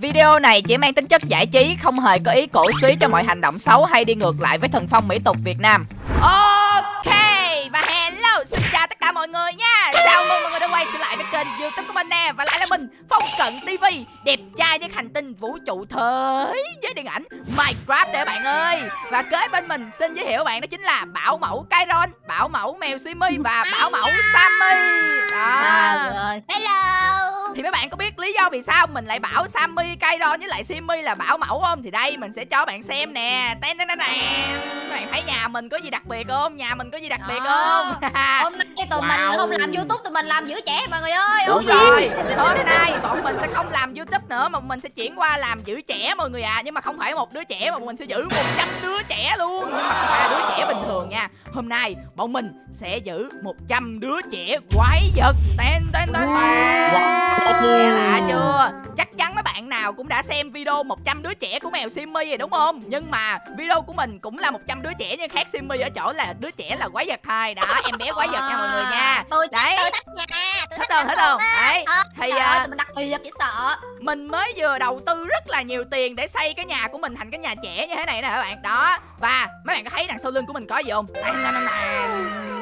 Video này chỉ mang tính chất giải trí, không hề có ý cổ suý cho mọi hành động xấu hay đi ngược lại với thần phong mỹ tục Việt Nam. Ok, và hello, xin chào tất cả mọi người nha. Chào mừng mọi người đã quay trở lại với kênh youtube của mình nè. Và lại là mình, Phong Cận TV, đẹp trai với hành tinh vũ trụ thế với điện ảnh Minecraft để bạn ơi. Và kế bên mình xin giới thiệu bạn đó chính là Bảo Mẫu Kairon, Bảo Mẫu Mèo Simi và Bảo Mẫu Sammy. Đó. À, rồi. Hello. Thì mấy bạn có biết lý do vì sao mình lại bảo Sammy, Kairon với lại Simmy là bảo mẫu không? Thì đây mình sẽ cho bạn xem nè. Ten ten ten. Các bạn thấy nhà mình có gì đặc biệt không? Nhà mình có gì đặc biệt không? Hôm nay tụi mình Wow. không làm YouTube tụi mình làm giữ trẻ mọi người ơi. Đúng rồi, hôm nay bọn mình sẽ không làm YouTube nữa mà mình sẽ chuyển qua làm giữ trẻ mọi người à. Nhưng mà không phải một đứa trẻ mà mình sẽ giữ 100 đứa trẻ luôn. Nhưng mà không phải là đứa trẻ bình thường nha. Hôm nay bọn mình sẽ giữ 100 đứa trẻ quái vật. Ten ten ten ten Nghe lạ chưa? Chắc chắn mấy bạn nào cũng đã xem video 100 đứa trẻ của mèo Simmy rồi đúng không? Nhưng mà video của mình cũng là 100 đứa trẻ nhưng khác Simmy ở chỗ là đứa trẻ là quái vật thôi Đó, em bé quái vật nha mọi người nha Tôi Đấy. thích, tôi thích nha. Tôi Thích không, thích không? Đấy Ờ, Thì à, mình đặc biệt dễ sợ. mình mới vừa đầu tư rất là nhiều tiền để xây cái nhà của mình thành cái nhà trẻ như thế này nè các bạn đó và mấy bạn có thấy đằng sau lưng của mình có gì không đây.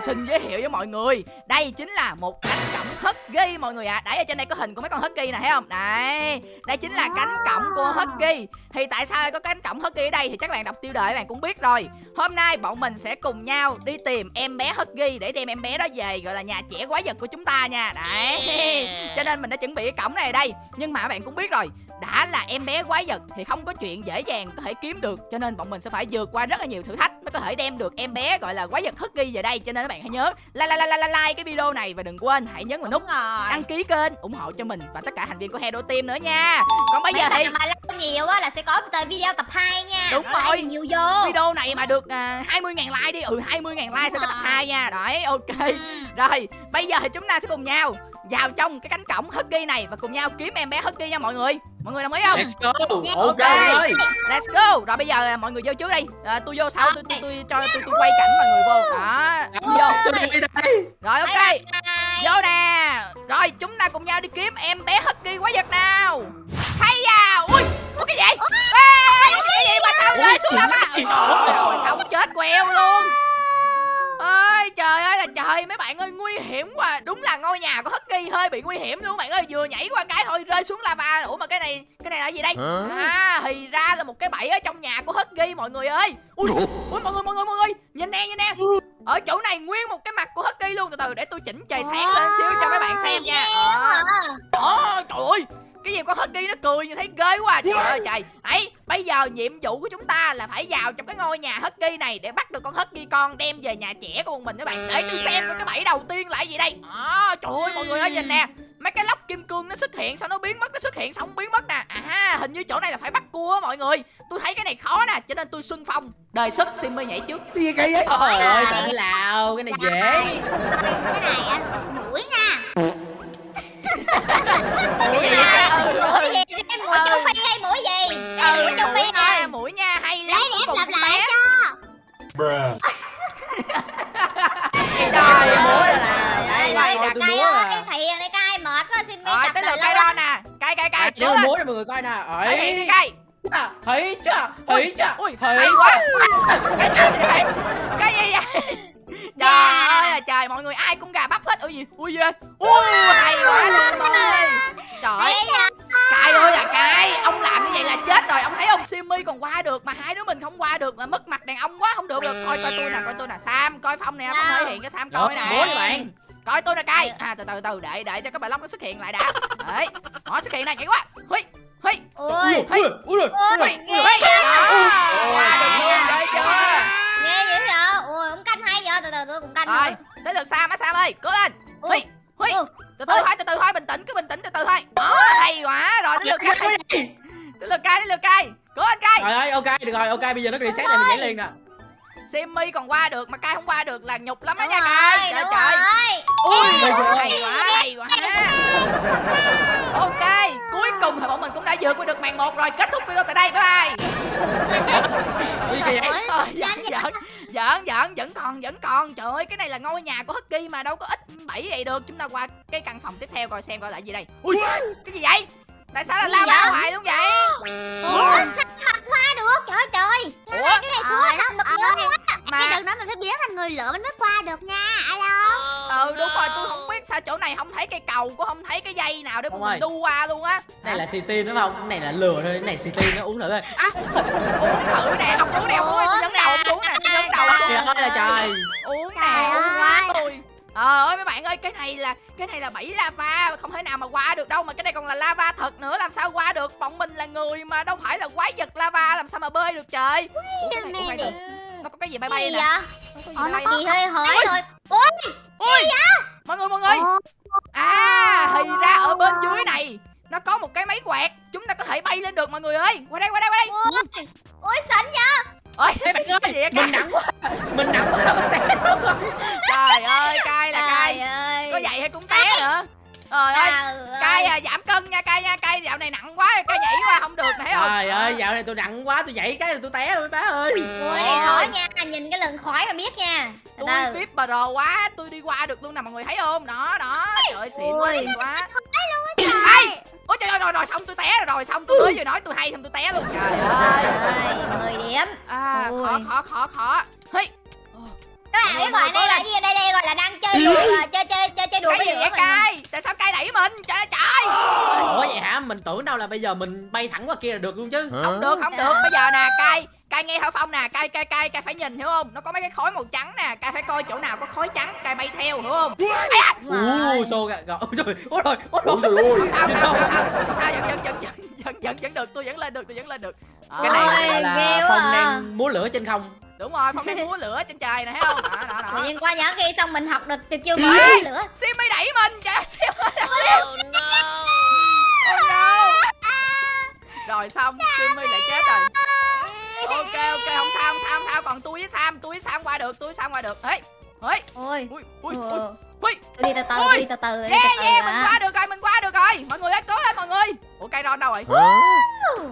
xin giới thiệu với mọi người đây chính là một cánh cổng husky mọi người ạ. Đấy ở trên đây có hình của mấy con husky nè thấy không? Đấy đây chính là cánh cổng của husky thì tại sao có cánh cổng husky ở đây thì chắc bạn đọc tiêu đề bạn cũng biết rồi. Hôm nay bọn mình sẽ cùng nhau đi tìm em bé husky để đem em bé đó về gọi là nhà trẻ quái vật của chúng ta nha. Đấy cho nên mình đã chuẩn bị cái cổng này ở đây. Nhưng mà bạn cũng biết rồi đã là em bé quái vật thì không có chuyện dễ dàng có thể kiếm được cho nên bọn mình sẽ phải vượt qua rất là nhiều thử thách mới có thể đem được em bé gọi là quái vật husky về đây. Cho nên các bạn hãy nhớ like like like like, like cái video này và đừng quên hãy nhấn nút Đúng rồi. đăng ký kênh ủng hộ cho mình và tất cả thành viên của Hero Team nữa nha còn bây Mấy giờ thì mà like nhiều á là sẽ có tới video tập 2 nha. Đúng Đó, rồi. like nhiều vô. video này mà được à, 20.000 like đi ừ 20.000 like sẽ có tập rồi. 2 nha đấy ok Ừ. rồi bây giờ thì chúng ta sẽ cùng nhau vào trong cái cánh cổng husky này và cùng nhau kiếm em bé husky nha mọi người mọi người đồng ý không Let's go. Yeah. Ok Ok. ơi. Let's go. Rồi bây giờ à, mọi người vô trước đi. À, tôi vô sau tôi tôi tôi cho tôi tôi quay cảnh mọi người vô. Đó. Vô. Tôi đi đây. Rồi ok. Vô nè. Rồi chúng ta cùng nhau đi kiếm em bé Husky quái vật nào. Hay à. Ui, có cái gì? Ê, cái gì mà sao rơi xuống lắm á? Ôi xong chết queo luôn. Ơi trời ơi là trời mấy bạn ơi nguy hiểm quá. Đúng là ngôi nhà của Husky hơi bị nguy hiểm luôn bạn ơi. Vừa nhảy qua cái thôi rơi xuống lava. Ủa mà cái này cái này là gì đây? À thì ra là một cái bẫy ở trong nhà của Husky mọi người ơi. Ui ui mọi người mọi người mọi người. Nhìn nè nhìn nè. Ở chỗ này nguyên một cái mặt của Husky luôn. Từ từ để tôi chỉnh trời sáng lên xíu cho mấy bạn xem nha. Đó, trời ơi cái gì con Husky nó cười như thấy ghê quá à. trời ơi trời ấy bây giờ nhiệm vụ của chúng ta là phải vào trong cái ngôi nhà Husky này để bắt được con Husky con đem về nhà trẻ của bọn mình các bạn để tôi xem cái bẫy đầu tiên là gì đây đó trời ơi mọi người ơi nhìn nè mấy cái lóc kim cương nó xuất hiện sao nó biến mất nó xuất hiện xong biến mất nè à hình như chỗ này là phải bắt cua á mọi người tôi thấy cái này khó nè cho nên tôi xuân phong đề xuất Simmy nhảy trước Cái gì kỳ vậy? Trời ơi, thế nào? Cái này dễ. Cái này á, mũi nha. Cái gì À, vậy mũi gì? Cái mũi châu Phi hay mũi gì? Cái mũi châu Phi nha, rồi. mũi nha hay lắm Lấy em làm lại cho. Trời Trời ơi. ơi, Đây, Quay đây, đặt cay múa ơi, à. thiền đây cay mệt quá xin Rồi chập tới đời lượt cây đo nè Cay cay cay mình múa cho mọi người coi nè. Thấy Ấy. cay Chà, Thấy chưa? Thấy chưa? Ui Thấy hay quá Cái gì Cái gì vậy Trời Dạ. ơi là trời mọi người ai cũng gà bắp hết. Ui gì Ui gì Ui hay quá luôn ơi. Trời ơi. Ghê? Cay ơi là cay Ông làm như vậy là chết rồi. Ông thấy ông Simmy còn qua được Mà hai đứa mình không qua được Mà mất mặt đàn ông quá Không được. Được Coi coi tôi nè Coi tôi nè. Sam Coi Phong nè Phong thể hiện cho Sam coi nè. bạn. Coi tôi nè cay. À từ từ từ Để để cho cái bài lóc nó xuất hiện lại đã. Đấy. Nó xuất hiện này Hay quá. Huy Huy. Ui, Ui, ui, ui, ui. ui, ghê? Đó Được luôn Ghê chưa? Ghê dữ vậy? Hay vậy? Từ từ tôi cũng canh Rồi nữa. Tới lượt Sam á Sam ơi Cố lên Ui, Huy Huy ui. Từ từ thôi từ từ thôi Bình tĩnh cứ bình tĩnh từ từ thôi Đó hay quá Rồi tới lượt Cái cay gì? Tới lượt cay tới lượt cay Cố lên cay Trời ơi, ok, được rồi, ok, bây giờ nó reset này mình nhảy liền nè. Simmy còn qua được mà cay không qua được là nhục lắm á Đúng nha rồi, cay Trời đúng trời rồi. Ui Ôi, trời hay quá hay quá Ok cuối cùng thì bọn mình cũng đã vượt qua được màn một rồi Kết thúc video tại đây bye bye kỳ vậy? Thôi giỡn giỡn giỡn giỡn vẫn còn vẫn còn. Trời ơi cái này là ngôi nhà của Husky mà đâu có ít bảy vậy được. Chúng ta qua cái căn phòng tiếp theo coi xem coi lại gì đây. Ui cái gì vậy? Tại sao là la lava hoài luôn vậy? Ủa, ủa? sao hoa được? Trời trời. Ơi cái này xuống à, lắm à, bật lớn quá mà. Chứ đừng nói mình phải biến thành người lửa mình mới qua được nha Alo. Ờ. Ừ, đúng rồi tôi không biết sao chỗ này không thấy cây cầu cũng không thấy cái dây nào để mình đu qua luôn á. Này là city đúng không? Cái này là lừa thôi, cái này city nó uống thử đây. À, uống thử nè, không uống nè, không uống nè, tôi uống đầu, không uống nè, tôi nhấn đầu Trời ơi trời. Uống nè, uống quá tôi. Ờ ơi mấy bạn ơi, cái này là cái này là bảy lava không thể nào mà qua được đâu mà cái này còn là lava thật nữa làm sao qua được? Bọn mình là người mà đâu phải là quái vật lava làm sao mà bơi được trời? Ủa, cái này cũng phải được nó có cái gì bay bay gì nè? vậy? Nó có gì hơi hỏi rồi? Ui ui mọi người mọi người! À thì ra ở bên dưới này nó có một cái máy quẹt chúng ta có thể bay lên được mọi người ơi. Qua đây qua đây qua đây. Ui xịn vậy ôi Ê bạn Cái gì vậy, mình nặng quá tôi dậy cái là tôi té rồi bá ơi. Ui này khó nha nhìn cái lần khỏi mà biết nha. Từ tôi từ. tiếp pro quá tôi đi qua được luôn nè mọi người thấy không? Đó đó trời ơi xịn quá Ui. xịn quá. Trời. Ai ôi trời ơi rồi rồi xong tôi té rồi rồi xong tôi mới vừa nói tôi hay xong tôi té luôn. Trời ơi. ơi 10 điểm. À khó khó khó khó hey. Các bạn biết gọi đây là gì đây? Đây gọi là đang chơi đùa à, chơi chơi chơi chơi đùa cái gì vậy cay tại sao cay đẩy mình? Trời ơi, trời mình tưởng đâu là bây giờ mình bay thẳng qua kia là được luôn chứ. Không được không được. Bây giờ nè cay cay nghe thảo phong nè cay cay cay cay phải nhìn hiểu không? Nó có mấy cái khói màu trắng nè cay phải coi chỗ nào có khói trắng cay bay theo hiểu không. Ú, xô gà, gà, ôi trời, ôi rồi, ôi rồi sao Nhìn sao đâu? sao? Vẫn vẫn vẫn vẫn vẫn vẫn được? Tôi vẫn lên được tôi vẫn lên được. Cái này gọi là Phong à. đang múa lửa trên không. Đúng rồi phong đang múa lửa trên trời nè thấy không? Đó đó Tự đó nhiên qua nhỏ kia xong mình học được tuyệt chiêu mới đốt lửa. Simmy đẩy mình. Trời Simmy oh no rồi xong Simmy lại chết rồi. ok ok không sao không sao không sao. Còn tôi với Sam tôi với Sam qua được tôi với Sam qua được. Ấy ấy ôi. Ui ui ui đi từ từ đi từ từ đi từ từ yeah mình qua được rồi mình qua được rồi. Mọi người ơi cố lên mọi người. Ủa cây ron đâu rồi?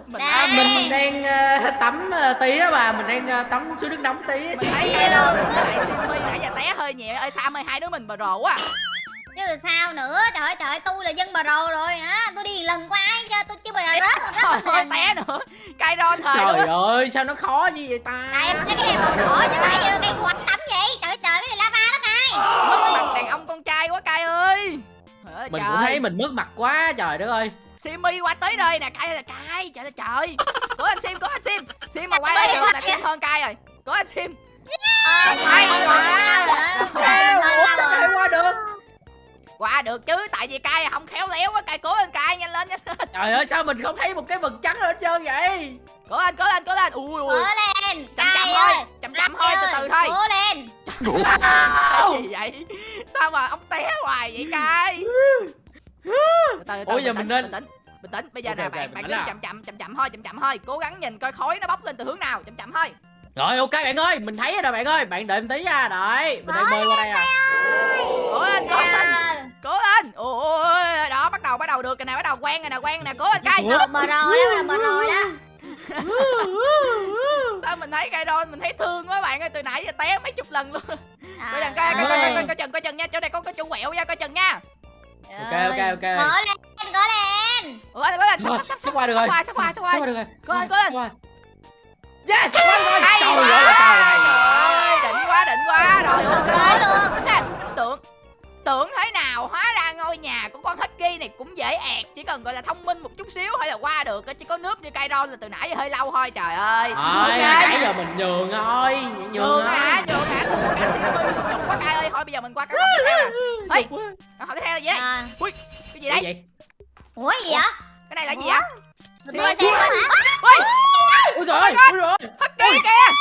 Mình. À, mình. Đang ờ, tắm ờ, tí đó bà, mình đang ờ, tắm suối nước nóng tí. Mình thấy cây lại Simmy nãy giờ té hơi nhẹ. Ơi Sam ơi hai đứa mình bờ rồ quá chứ sao nữa? Trời ơi trời tôi là dân bà rồ rồi. Hả? Tôi đi lần qua ai cho tôi chưa bao giờ rớt một trời ơi té nữa. Cây ron thời Trời luôn á. ơi, sao nó khó như vậy ta? Đây cái này màu đỏ chứ phải như cây khoai tắm vậy. Trời ơi, trời cái này lava đó cay mất mặt đàn ông con trai quá cay ơi. Trời ơi, Mình trời. cũng thấy mình mất mặt quá, trời đất ơi. Simmy qua tới nơi nè cay là cay trời ơi trời. Cố anh sim cố anh sim. Sim mà qua đây được là sim hơn cay rồi. Cố anh sim. Ờ Hay thôi, quá. sao qua được qua được chứ tại vì cay không khéo léo quá cay cố lên cay nhanh lên nhanh lên. Trời ơi, sao mình không thấy một cái vần trắng lên hết trơn vậy? Cố lên cố lên cố lên. Ui ui. Cố lên chậm chậm thôi chậm chậm thôi từ từ thôi. cố lên. Cái gì vậy? Sao mà ông té hoài vậy cay? Ủa, giờ mình nên- bình tĩnh bình tĩnh bây giờ Ok, nè bạn bạn cứ chậm chậm chậm chậm thôi chậm chậm thôi. Cố gắng nhìn coi khói nó bốc lên từ hướng nào chậm chậm thôi. Rồi ok bạn ơi, mình thấy rồi bạn ơi. Bạn đợi em tí nha, đợi Mình đang bơi qua đây à. cố lên cố lên cố lên. Ôi đó bắt đầu bắt đầu được. Rồi nè bắt đầu quen rồi nè quen rồi nè. Cố lên cay. Đầu bờ rồ đó là bờ rồ đó. Sao mình thấy cây đôi mình thấy thương quá bạn ơi. Từ nãy giờ té mấy chục lần luôn. Coi Trời chừng coi coi coi ơi. coi coi chừng coi chừng nha. Chỗ này có có chỗ quẹo nha coi chừng nha. Ok, ok, ok. Cố lên, cố lên. ủa cố lên Rồi, sắp sắp sắp qua được sắp rồi. qua sắp qua sắp qua. Qua được rồi. Cố lên, cố lên. Qua. Yes, qua rồi. hay Trời quá. ơi, trời ơi. Đỉnh quá đỉnh quá. Rồi ok tới luôn. Tưởng thế nào hóa ra ngôi nhà của con Husky này cũng dễ ẹt chỉ cần gọi là thông minh một chút xíu hay là qua được chỉ có nướp như cây ron là từ nãy giờ hơi lâu thôi trời ơi. Thôi, Ok. nãy giờ mình nhường thôi Nhường nhường hả? Nhường hả? Thua cả luôn nhục quá cay ơi. Thôi bây giờ mình qua cái phòng tiếp theo nè. Hey. Hỏi tiếp theo là gì đây À, ui cái gì Cái đây gì? Ủa gì vậy? cái này là gì vậy? Ui Ui trời ơi, ui! Trời ơi. Husky kìa.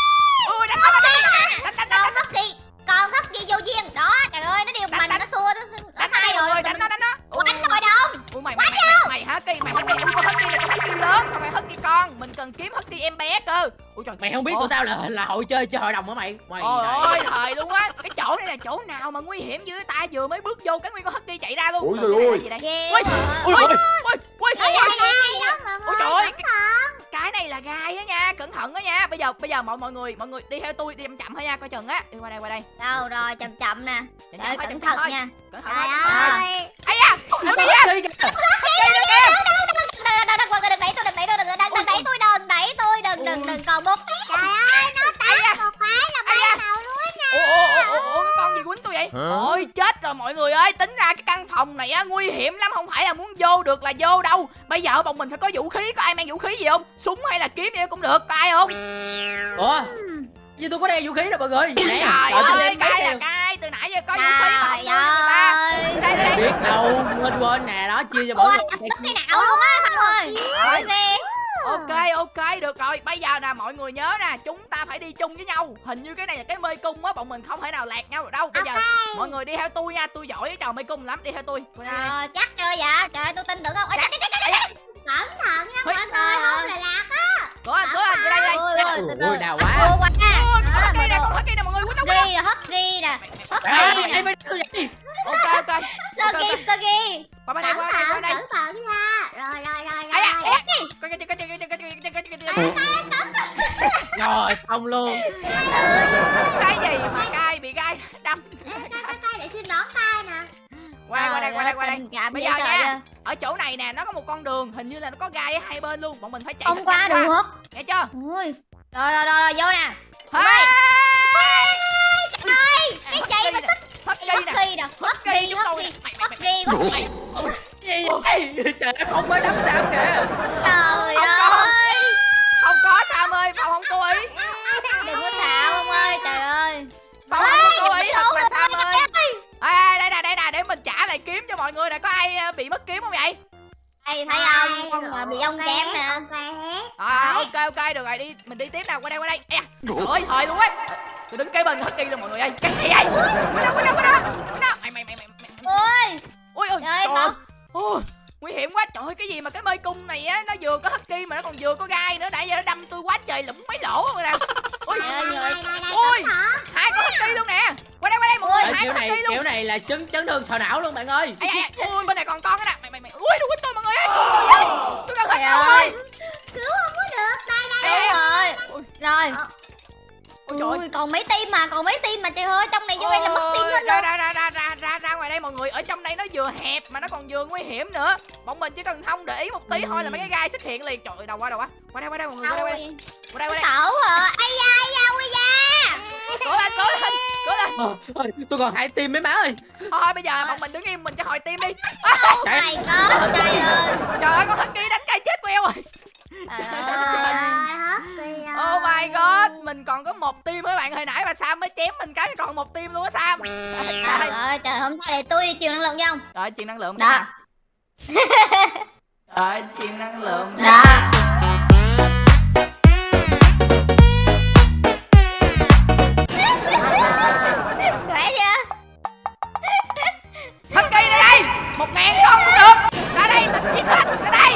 Ui đánh đánh đánh đánh đánh đánh. Còn thất kỳ, còn thất kỳ vô duyên. Đó, trời ơi, nó điều Đánh, mình đánh. nó xua, nó, nó đánh sai đánh rồi. rồi đánh nó đánh nó Quánh hội đồng. ui mày mày mày mày hả kỳ mày husky ui con husky này con husky lớn không phải husky con mình cần kiếm husky em bé cơ ui trời Mày không biết Ủa? tụi tao là là hội chơi chơi hội đồng hả mày? Mày Ôi thời luôn á cái chỗ này là chỗ nào mà nguy hiểm dữ ta vừa mới bước vô cái nguyên con husky chạy ra luôn Ôi Rồi, trời cái là ơi. Ui trời ơi. Cẩn thận đó nha bây giờ bây giờ mọi mọi người mọi người đi theo tôi đi chậm chậm thôi nha coi chừng á đi qua đây qua đây Đâu rồi, chậm chậm nè. chậm Trời ơi, thôi, cẩn chậm chậm thận thôi. nha. cẩn thận Trời ơi. ấy da husky con kìa husky kìa. Đừng, đừng, đừng, đừng, đừng đẩy tôi, đừng đẩy tôi, đừng, đừng, đừng đẩy tôi, đừng đẩy tôi, đừng, đừng, đừng còn một. Trời ơi, nó ấy da một cái là ấy da bay nào luôn á nha. Ủa ủa ủa ủa ủa, con gì quýnh tôi vậy? Hả? ôi chết rồi mọi người ơi. Tính ra cái căn phòng này á nguy hiểm lắm không phải là muốn vô được là vô đâu. Bây giờ bọn mình phải có vũ khí. Có ai mang vũ khí gì không? Súng hay là kiếm gì cũng được. Có ai không? Ủa? Như tôi có đeo vũ khí đâu mọi người. Nè trời ơi cái cái là cái. Từ nãy giờ có vũ khí mà không Trời đưa người ta. ơi. Đây đây đây. Biết đâu quên quên nè đó chia cho mọi Ôi, người. chặt tức cái não luôn á Phong ơi Rồi. Ghê ok được rồi bây giờ nè mọi người nhớ nè chúng ta phải đi chung với nhau hình như cái này là cái mê cung á bọn mình không thể nào lạc nhau được đâu bây giờ mọi người đi theo tôi nha tôi giỏi cái trò mê cung lắm đi theo tôi. Ờ, chắc chưa vậy Trời ơi, tôi tin tưởng không Ôi, chắc, chắc, chắc, chắc, chắc. Cẩn thận nha mọi người Không là lạc á cửa anh cửa anh đây đây Ôi, đau quá quá Ôi, nè đồ con hất kia nè mọi người quýnh Ghi nè hất ghi nè Hất Ê, ghi ê, nè ê, tôi vậy ok ok sơ ghi qua bên đây qua bên đây qua đây thận nha. Rồi rồi rồi ai à ê, coi coi coi coi coi coi coi coi coi coi rồi xong luôn. Cái gì mà cay bị gai đâm. Tay để xin đón tay nè. Qua qua đây qua đây qua đây. Bây giờ nha, ở chỗ này nè nó có một con đường hình như là nó có gai ở hai bên luôn bọn mình phải chạy Không qua được nghe chưa? Ôi Rồi rồi rồi rồi vô nè. Hey! Ơi Cái gì mà sức hất Hất ghi nè ghi nè hất Hất chúng hất ghi gì vậy trời ơi phong mới đấm sao kìa. Trời Không có. ơi. Không có sam ơi phòng không cố ý. Đừng có xạo ông ơi Trời ơi. Phòng không có cố ý thật sam trời ơi. Ê, ê, đây nè đây nè để mình trả lại kiếm cho mọi người nè. Có ai ờ, bị mất kiếm không vậy? Đây thấy không? Con mà bị ông kém nè. à, ok ok được rồi đi mình đi tiếp nào qua đây qua đây. Ê, trời ơi thời luôn á tôi đứng kế bên hất ghi luôn mọi người ơi. Cái gì vậy? Qua đâu qua đâu qua đâu Ôi ôi ôi Trời. ơi, Ôi, nguy hiểm quá. Trời ơi cái gì mà cái mê cung này á nó vừa có hất mà nó còn vừa có gai nữa. Nãy giờ nó đâm tôi quá trời lũng mấy lỗ rồi nè. Ôi Trời ơi ôi hai con hất luôn nè. Qua đây qua đây mọi người hai kiểu con hất luôn kiểu này là chấn chấn thương sọ não luôn bạn ơi. Ê, ê, ê, ui bên này còn con cái nè. Mày mày mày ui quýnh tôi mọi người ơi. Tôi cần đâu ơi. Cứu không có được Đây đây rồi. Ôi. Rồi Ôi trời ơi. Còn mấy tim mà còn mấy tim mà trời ơi trong này vô đây là mất tim hết ra luôn ra ra ra ra ra ra ngoài đây mọi người ở trong đây nó vừa hẹp mà nó còn vừa nguy hiểm nữa. Bọn mình chỉ cần không để ý một tí thôi là mấy cái gai xuất hiện liền. Trời ơi đầu qua đầu qua. Qua đây qua đây mọi người qua đây qua đây. Qua đây qua đây. Sợ hả Ây da ây da ui da. Cố lên cố lên cố lên. Ờ, ơi, tôi còn hai tim mấy má ơi. Thôi bây giờ bọn mình đứng im mình cho hồi tim đi. Oh my god trời ơi. Trời ơi con hất kia đánh cây chết queo rồi Kìa oh my god mình còn có một tim mấy bạn hồi nãy mà sam mới chém mình cái còn một tim luôn á sam. Trời ơi trời hôm sau để tôi truyền năng lượng cho ông. Trời truyền năng lượng Đó. trời truyền năng lượng Đó. Một ngàn con cũng được. Ra đây tịch giết hết. Ra đây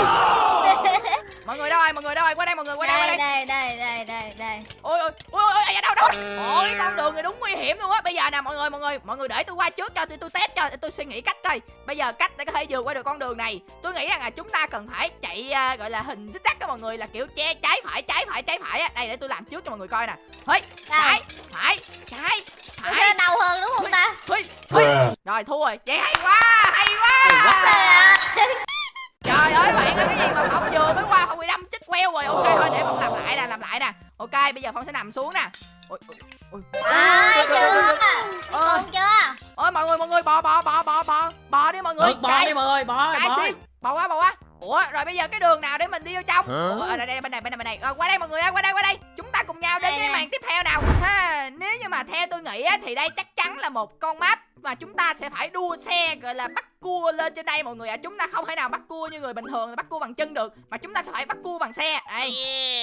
mọi người đâu rồi mọi người đâu rồi qua đây mọi người qua đây qua đây. Đây đây đây đây đây đây. Ôi ôi ôi ôi ôi, đâu đâu? Ôi con đường này đúng nguy hiểm luôn á. Bây giờ nè mọi người mọi người mọi người để tôi qua trước cho tôi tôi test cho tôi suy nghĩ cách coi. Bây giờ cách để có thể vượt qua được con đường này tôi nghĩ rằng là chúng ta cần phải chạy à, gọi là hình zigzag đó mọi người là kiểu che trái phải trái phải trái phải á. Đây để tôi làm trước cho mọi người coi nè. Hơi trái phải trái phải. đau hơn đúng không ta? Hơi hơi rồi thua rồi. Vậy hay quá hay quá. Hay quá. Trời ơi. trời ơi bạn ơi cái gì mà ok bây giờ phong sẽ nằm xuống nè. Ôi ôi ôi. Ai chưa? Ôi. Chưa? Ôi mọi người mọi người bò bò bò bò bò. Bò đi mọi người. Được bò đi mọi người bò cái bò. sim. Bò quá bò quá. Ủa rồi bây giờ cái đường nào để mình đi vô trong? Ủa đây, đây bên này bên này bên này. Qua đây mọi người ơi qua đây qua đây chúng ta cùng nhau đến Đây, với đây. màn tiếp theo nào. Ha nếu như mà theo tôi nghĩ á, thì đây chắc chắn là một con map mà chúng ta sẽ phải đua xe gọi là bắt cua lên trên đây mọi người ạ. Chúng ta không thể nào bắt cua như người bình thường là bắt cua bằng chân được mà chúng ta sẽ phải bắt cua bằng xe. Đây.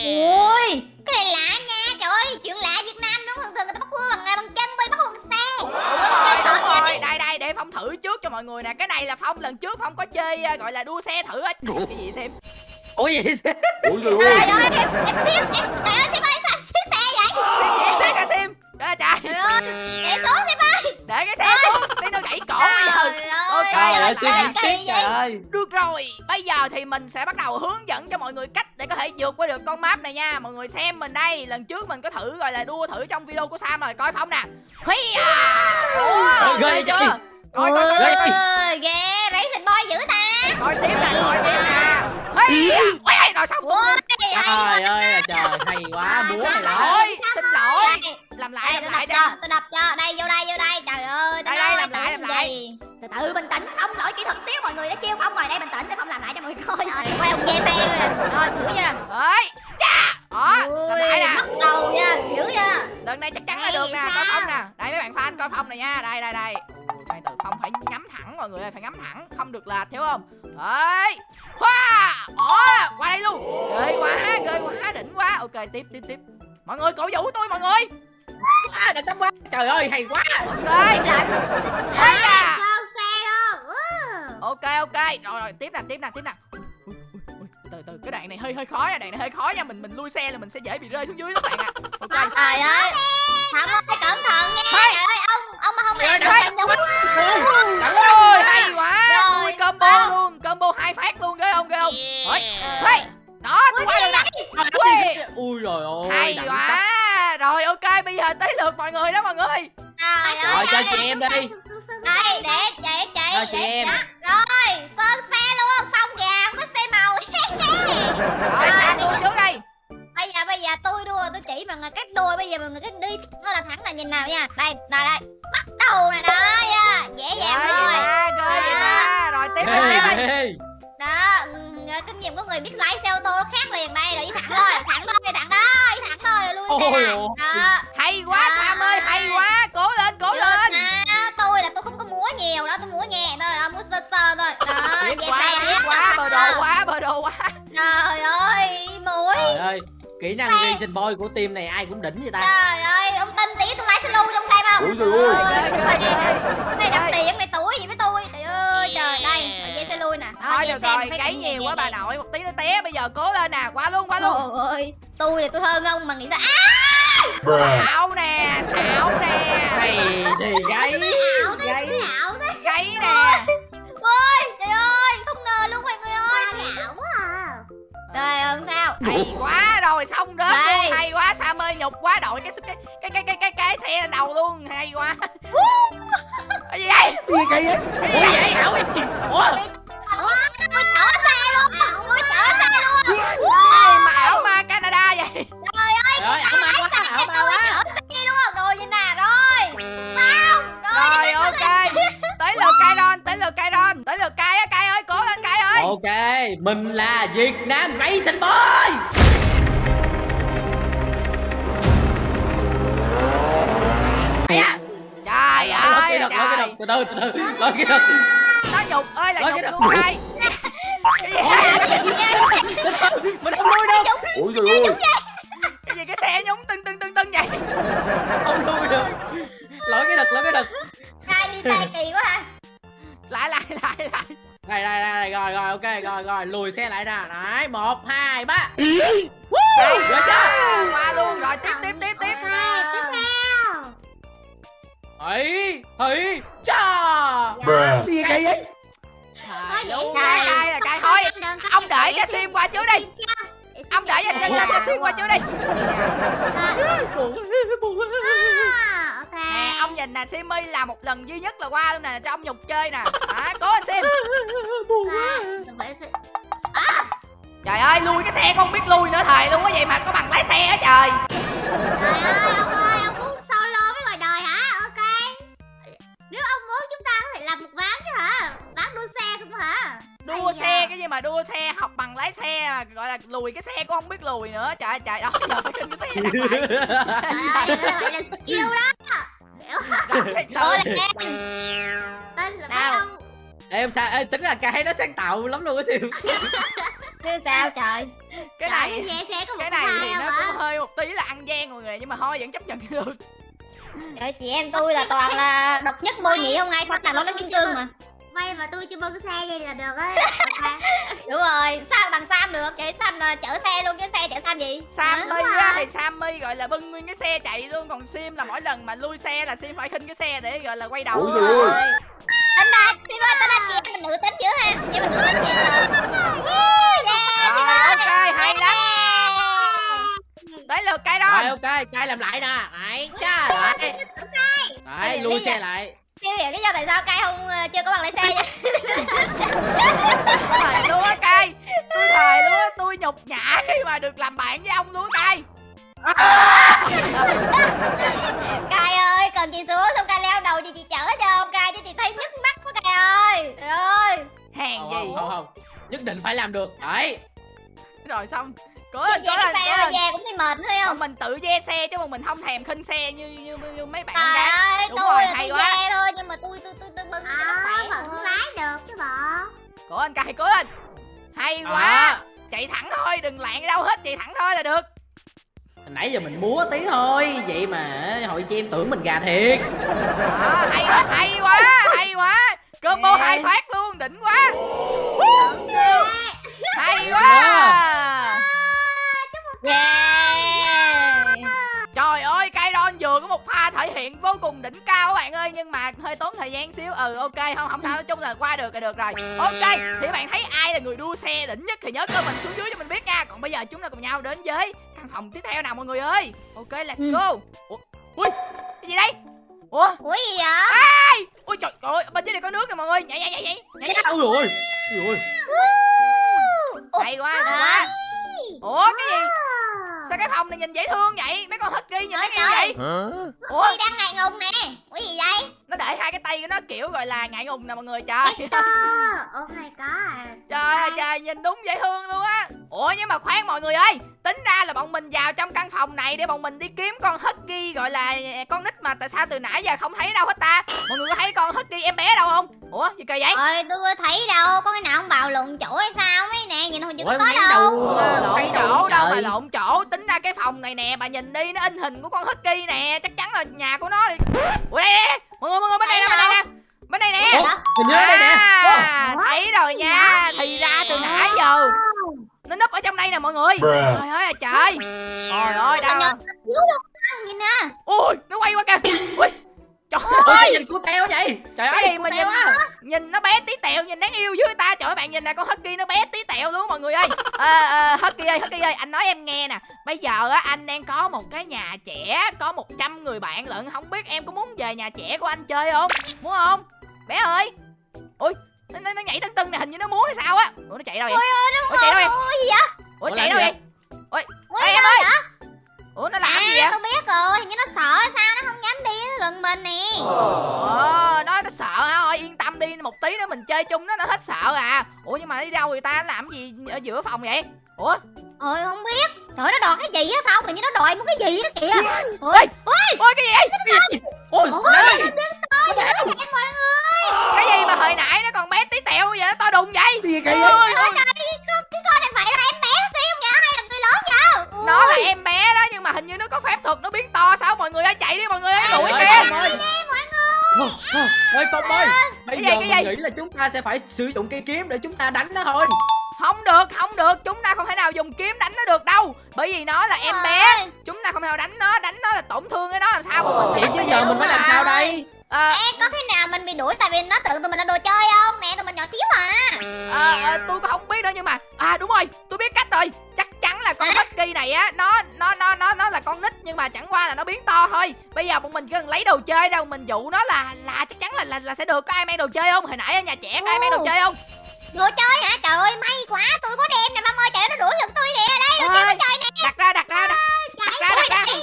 Ui Cái này lạ nha Trời ơi Chuyện lạ Việt Nam đúng thường thường người ta bắt cua bằng bằng chân Bây bắt cua bằng xe. Ủa Ôi, sợ đúng rồi, vậy đây đây để phong thử trước cho mọi người nè. Cái này là phong lần trước phong có chơi à, gọi là đua xe thử á. Cái gì xem? Ủa gì vậy Ôi trời ơi em em siết em Trời ơi ơi. Được rồi bây giờ thì mình sẽ bắt đầu hướng dẫn cho mọi người cách để có thể vượt qua được con map này nha. Mọi người xem mình đây lần trước mình có thử gọi là đua thử trong video của sam rồi coi phong nè. Hi à Ủa, ghê chưa? Coi coi coi. Ghê. Ôi ghê Racing boy dữ ta. Coi tiếp nè coi tiếp nè. Hi à ui rồi xong. Trời ơi là trời hay quá búa này lỗi đó xin Đây làm lại Đây làm lại cho Tôi đập cho. Đây vô đây vô đây. Trời ơi Đây, đây, làm lại, làm lại. gì. tĩnh. Phong lỗi kỹ thuật xíu mọi người đã chiêu Phong rồi. Đây bình tĩnh để Phong làm lại cho mọi người coi. Rồi quay ông dê xe rồi Rồi hiểu chưa? Ấy chà! Đó làm lại nè. bắt đầu nha. Hiểu chưa? Lần này chắc chắn là được nè coi phong nè. Đây mấy bạn fan coi phong này nha. Đây đây đây. Khoan từ phong phải nhắm thẳng mọi người ơi phải nhắm thẳng. Không được lệch hiểu không? Đấy. Hoa! Ồ qua đây luôn. Ghê quá ghê quá đỉnh quá. Ok tiếp tiếp tiếp mọi người cổ vũ tôi mọi người. À, đừng tắm quá. Trời ơi hay quá. Ok Ừ. ok ok. Rồi rồi tiếp nè tiếp nè tiếp nè Ui, ui, ui, từ từ cái đoạn này hơi hơi khó nha đoạn này hơi khó nha. Mình mình lui xe là mình sẽ dễ bị rơi xuống dưới lắm bạn ạ. Ok. Trời ơi. Thảo ơi cẩn thận nha. Hey. Trời ơi ông Ông mà không làm được là nhúng Trời ơi hay quá. Rồi, tôi combo luôn combo hai phát luôn ghê không ghê không? Ôi, hey, đó tôi qua được nè Ui, ui rồi ôi hay quá. rồi ok bây giờ tới lượt mọi người đó mọi người. Trời ơi rồi cho chị em đi. Đây để chị chị Cho chị em. Rồi sơn xe luôn Phong kìa Có xe màu. Rồi sang tôi trước đây Bây giờ bây giờ tôi đua tôi chỉ mọi người cách đua Bây giờ mọi người cứ đi. Nó là thẳng là nhìn nào nha. Đây đây đây racing boy của team này ai cũng đỉnh vậy ta? Trời ơi ông tin tí tôi lái xe lưu trong xem không? Ôi trời ơi. Này đập điện này tuổi gì với tôi? Trời ơi trời đây dây xe lui nè. Đó thôi được xe rồi phải gáy nhẹ, nhiều quá bà nội một tí nó té bây giờ cố lên nè qua luôn qua luôn. Trời ơi, tôi là tôi hơn ông mà nghĩ sao? Xạo nè xạo nè. Này thì gáy gáy nè trời ơi sao hay quá rồi xong luôn hay quá sam ơi nhục quá đội cái cái cái cái cái cái, cái xe lên đầu luôn hay quá cái gì vậy Gì kỳ vậy? ủa vậy ảo vậy ủa Ủa, tôi chở xe luôn tôi chở xe luôn Ê, mà ảo ma canada vậy trời ơi trời ảo ma quá xe ảo ma tôi quá chở xe luôn rồi vậy nè rồi không rồi ok tới lượt Kairon tới lượt Kairon tới lượt Kai á Kai ơi ok mình là việt nam racing boy trời ơi lôi cái đực từ từ từ từ lôi cái đực nó nhục ơi là nhục luôn gì mình không nuôi đâu Ôi trời ơi. cái gì cái xe nhúng tưng tưng tưng tưng vậy không nuôi được lôi cái đực lôi cái đực ai đi xe kỳ quá hả lại lại lại lại đây đây đây rồi rồi ok rồi rồi lùi xe lại nè. Đấy một hai ba. Đây, Được chưa? qua luôn. Rồi tiếp tiếp tiếp tiếp tiếp theo. Ấy ấy cha. Gì vậy? Vậy trời. Kai là Kai thôi ông đợi cho sim qua trước đi. Ông đợi cho cho sim qua trước đi nè Simmy là một lần duy nhất là qua luôn nè cho ông nhục chơi nè à, cố lên Sim trời ơi lui cái xe con không biết lui nữa thời luôn á vậy mà có bằng lái xe á trời Trời ơi, ông ơi, ông muốn solo với ngoài đời hả? Ok. Nếu ông muốn chúng ta có thể làm một ván chứ hả? Ván đua xe không hả? đua Ây xe cái gì mà đua xe học bằng lái xe mà gọi là lùi cái xe con không biết lùi nữa trời ơi, trời đó giờ phải trên cái xe đặt lại Trời ơi, này là skill đó. Thiệt sự. Rồi là là ông. em sao ê, tính là cái nó sáng tạo lắm luôn á siêu Chứ sao trời? cái Trời, này cái xe xe có một cái này thì nó hả? cũng hơi một tí là ăn gian mọi người nhưng mà thôi vẫn chấp nhận được Trời chị em tôi là toàn là độc nhất vô nhị không ai sao làm nó nói kim cương mà. Vay mà tôi chưa bưng cái xe đây là được ấy Ok. Đúng rồi, sao bằng Sam được? Chị Sam là chở xe luôn chứ xe chở Sam gì? Sammy Hả? á thì Sammy gọi là bưng nguyên cái xe chạy luôn còn Sim là mỗi lần mà lui xe là Sim phải khinh cái xe để gọi là quay đầu trời ơi. Tính ra, Sim ơi, tính ra chị em mình nữ tính dữ ha. Chị mình nữ tính. Yeah, rồi ok hay lắm tới lượt cái đó rồi ok cai làm lại nè đấy cha đấy đấy lui xe lại Chưa hiểu lý do tại sao Kai không ờ, chưa có bằng lái xe vậy? thời luôn á cay tôi thời luôn á tôi nhục nhã khi mà được làm bạn với ông luôn á cay Kai ơi, cần chị xuống xong Kai leo đầu chị chị chở cho ông Kai chứ chị thấy nhức mắt quá Kai ơi. Trời ơi. Hèn gì không, không, không. nhất định phải làm được. Đấy. Rồi xong cố lên cố lên xe cố lên về cũng thấy mệt thấy không? Mình tự ve xe chứ mà mình không thèm khinh xe như như, như, như mấy bạn trời gái. ơi Đúng tôi rồi, là hay tôi quá. ve thôi nhưng mà tôi tôi tôi tôi bưng cho nó khỏe vẫn lái được chứ bộ. Cố lên cài cố lên hay quá. À, chạy thẳng thôi đừng lạng đâu hết chạy thẳng thôi là được. Nãy giờ mình múa tí thôi vậy mà hội chị em tưởng mình gà thiệt. Đó, hay quá hay quá hay quá. Combo hai phát luôn đỉnh quá. Hay quá yeah. Trời ơi Kairon vừa có một pha thể hiện vô cùng đỉnh cao các bạn ơi nhưng mà hơi tốn thời gian xíu. Ừ ok không không sao nói chung là qua được là được rồi. Ok thì bạn thấy ai là người đua xe đỉnh nhất thì nhớ comment xuống dưới cho mình biết nha. Còn bây giờ chúng ta cùng nhau đến với căn phòng tiếp theo nào mọi người ơi? Ok let's Ừ. go. Ủa ui cái gì đây? Ủa? Ủa gì vậy? Ui trời ơi bên dưới này có nước nè mọi người. Nhảy nhảy nhảy nhảy. Nhảy ôi rồi. Ôi Ủa, hay quá hay đó. quá. ủa cái gì sao cái phòng này nhìn dễ thương vậy? Mấy con husky nhìn Trời nó ơi. yêu vậy. Ủa? Ủa đang ngại ngùng nè. Ủa gì vậy nó để hai cái tay của nó kiểu gọi là ngại ngùng nè mọi người trời. Oh my god trời ơi trời nhìn đúng dễ thương luôn á. Ủa nhưng mà khoan mọi người ơi tính ra là bọn mình vào trong căn phòng này để bọn mình đi kiếm con husky gọi là con nít mà tại sao từ nãy giờ không thấy đâu hết ta? Mọi người có thấy con husky em bé đâu không? Ủa gì kỳ vậy? Ôi tôi có thấy đâu Có cái nào ông bào lộn chỗ hay sao mấy nè Nhìn hồi chưa có đâu. Ờ, lộn chỗ đâu mà lộn chỗ tính ra cái phòng này nè bà nhìn đi nó in hình của con husky nè chắc chắn là nhà của nó đi. Ủa đây nè mọi người mọi người bên đây nè bên đây nè. Bên đây nè. Hình như đây nè. À, thấy rồi nha. Thì ra từ nãy giờ nó núp ở trong đây nè mọi người. Trời ơi là trời. Trời ơi đâu Nhìn nè. Ui nó quay qua kìa. Ui trời ôi! ơi nhìn của teo vậy? Trời Cái ơi gì mà teo nhìn- á. nhìn nó bé tí tẹo nhìn đáng yêu dưới ta. Trời ơi bạn nhìn nè con husky nó bé tí tẹo luôn mọi người ơi. À, à, husky ơi husky ơi anh nói em nghe nè. Bây giờ á anh đang có một cái nhà trẻ có 100 người bạn lận. Không biết em có muốn về nhà trẻ của anh chơi không? Muốn không? Bé ơi. Ui nó, nó, nó nhảy tưng tưng này hình như nó muốn hay sao á. Ủa nó chạy đâu vậy? Ủa chạy đâu vậy? Ủa gì vậy? Ủa Ủa, chạy đâu vậy? Ủa gì em đâu ơi. Ủa nó làm gì À vậy tôi biết rồi Hình như nó sợ sao Nó không dám đi nó gần mình nè Ồ, nó nó sợ hả? Thôi yên tâm đi, một tí nữa mình chơi chung nó nó hết sợ à. Ủa nhưng mà đi đâu người ta làm gì ở giữa phòng vậy? Ủa? Ôi không biết Trời nó đòi cái gì á Phong Hình như nó đòi một cái gì á kìa Ôi, ôi cái gì vậy? ôi mọi người Cái gì mà hồi nãy nó còn bé tí tẹo vậy, nó to đùng vậy? Cái gì vậy? Ôi, Trời ôi, nó là em bé đó nhưng mà hình như nó có phép thuật nó biến to sao? Mọi người ơi chạy đi mọi người ơi. Đuổi kìa. Ôi, Phong ơi. Bây Cái giờ gì, mình cái gì? nghĩ là chúng ta sẽ phải sử dụng cây kiếm để chúng ta đánh nó thôi. Không được, không được, chúng ta không thể nào dùng kiếm đánh nó được đâu. Bởi vì nó là em bé, chúng ta không thể nào đánh nó, đánh nó là tổn thương cái nó làm sao mà mình Vậy chứ giờ mình phải làm sao đây? Ờ, Ê có khi nào mình bị đuổi tại vì nó tưởng tụi mình là đồ chơi không? Nè tụi mình nhỏ xíu à. Ờ, ờ, tôi cũng không biết nữa nhưng mà à đúng rồi tôi biết cách rồi là con husky này á nó nó nó nó nó là con nít nhưng mà chẳng qua là nó biến to thôi. Bây giờ bọn mình chỉ cần lấy đồ chơi đâu mình dụ nó là là chắc chắn là là, là sẽ được. Có ai mang đồ chơi không? Hồi nãy ở nhà trẻ có ai mang đồ chơi không? Đồ chơi hả? Trời ơi may quá Tôi có đem nè Phong ơi trời nó đuổi giật tôi kìa. Đây đồ chơi Ơi, đồ chơi nè. đặt ra đặt ra đặt, đặt ra đặt ra.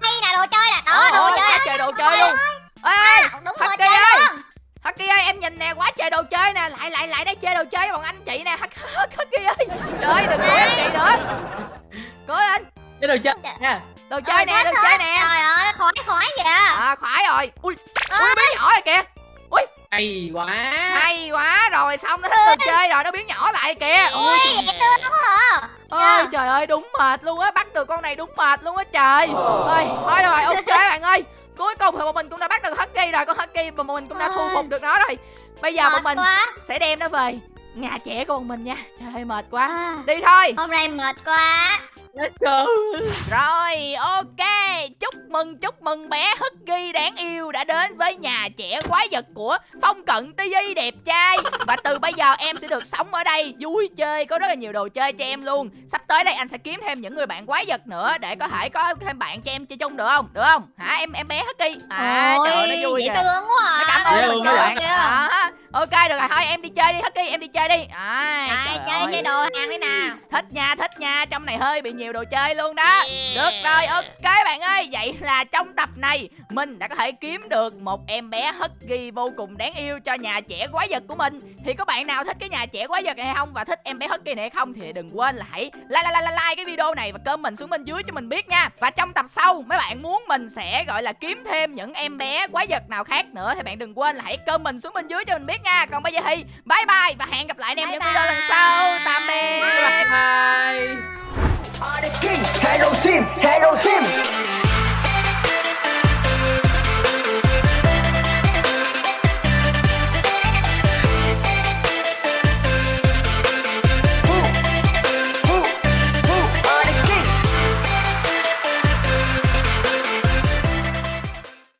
Đây nè đồ chơi nè. Đó đồ chơi nè. trời đồ chơi luôn ê Husky chơi ơi. Husky ơi em nhìn nè quá trời đồ chơi nè. Lại lại lại đây chơi đồ chơi với bọn anh chị nè. Husky ơi. Trời ơi đừng đuổi em chị nữa. Cố lên. Cái đồ chơi nha. Đồ chơi nè đồ chơi nè. Trời ơi khỏi khỏi kìa. À khoái rồi. Ui ui bé nhỏ rồi kìa. Hay quá. Hay quá rồi xong nó thích đồ chơi rồi nó biến nhỏ lại kìa. Ui. Ui ôi trời ơi đúng mệt luôn á. Bắt được con này đúng mệt luôn á trời. Ơi thôi rồi ok bạn ơi cuối cùng thì bọn mình cũng đã bắt được husky rồi. Con husky mà bọn mình cũng đã thu phục được nó rồi. Bây giờ bọn mình quá. sẽ đem nó về nhà trẻ của bọn mình nha. Trời ơi mệt quá. À, đi thôi. Hôm nay mệt quá let's go Rồi, ok, chúc mừng, chúc mừng bé Husky đáng yêu đã đến với nhà trẻ quái vật của Phong Cận TV đẹp trai. Và từ bây giờ em sẽ được sống ở đây, vui chơi, có rất là nhiều đồ chơi cho em luôn. Sắp tới đây anh sẽ kiếm thêm những người bạn quái vật nữa để có thể có thêm bạn cho em chơi chung được không? Được không? Hả, em em bé Husky? À, Ôi, trời ơi, nó vui dễ thương quá à. Cảm ơn các quá bạn đó ok được rồi. Thôi em đi chơi đi Husky em đi chơi đi. À, trời chơi ơi. chơi đồ hàng đi nào? Thích nha thích nha. Trong này hơi bị nhiều đồ chơi luôn đó. Được rồi ok bạn ơi. Vậy là trong tập này mình đã có thể kiếm được một em bé Husky vô cùng đáng yêu cho nhà trẻ quái vật của mình. Thì có bạn nào thích cái nhà trẻ quái vật này hay không? Và thích em bé Husky này hay không thì đừng quên là hãy like like like, like cái video này và comment xuống bên dưới cho mình biết nha. Và trong tập sau mấy bạn muốn mình sẽ gọi là kiếm thêm những em bé quái vật nào khác nữa thì bạn đừng quên là hãy comment xuống bên dưới cho mình biết nha. Còn bây giờ thì bye bye và hẹn gặp lại anh em Bye những video lần bye. sau. Tạm biệt. Bye Hello team, hello team.